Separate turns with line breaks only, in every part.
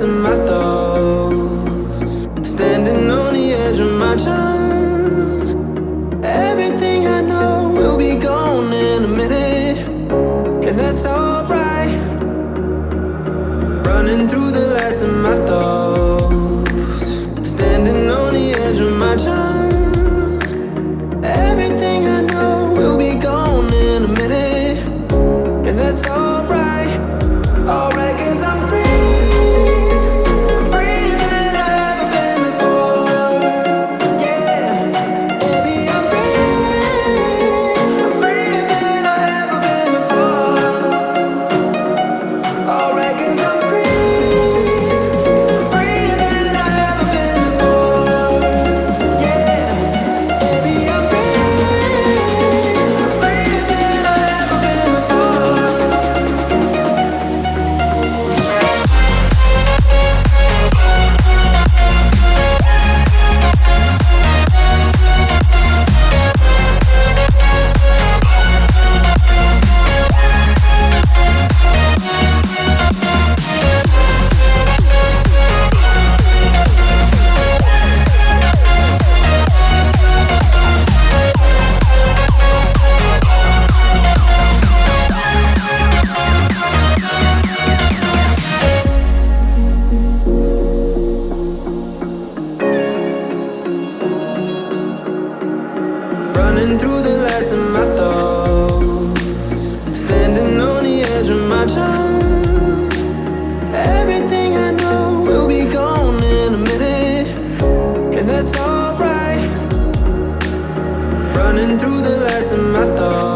lost in my thoughts. Standing on the edge of my chest Standing on the edge of my charm Everything I know will be gone in a minute. And that's alright. Running through the last of my thoughts.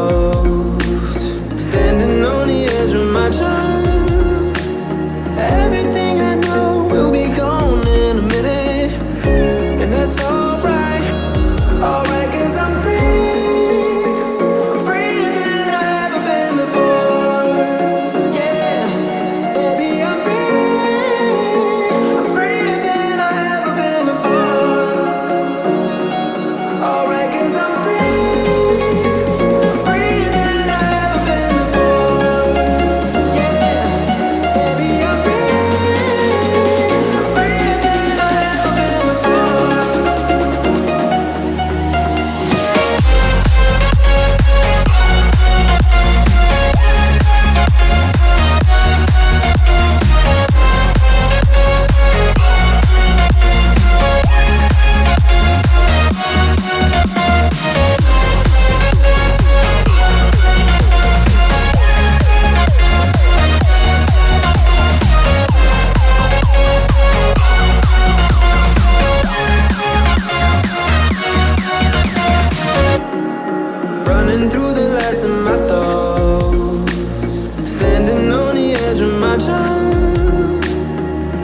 time.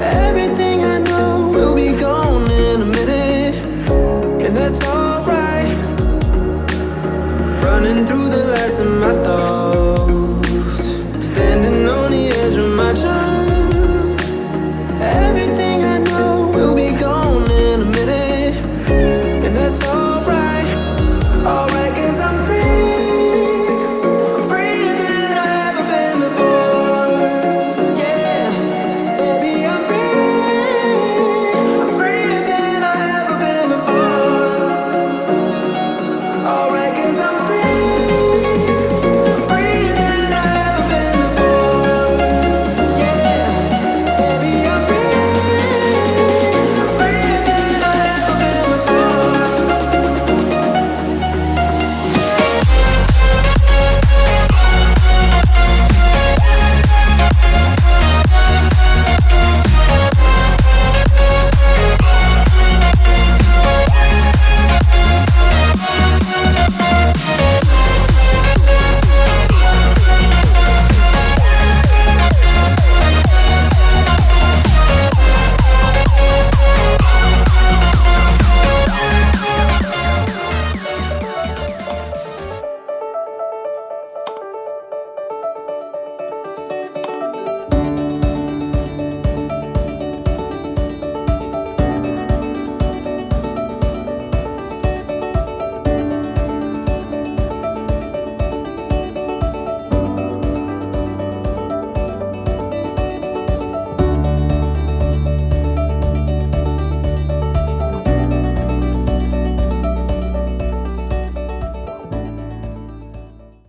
Everything I know will be gone in a minute. And that's alright. Running through the last of my thoughts. Standing on the edge of my time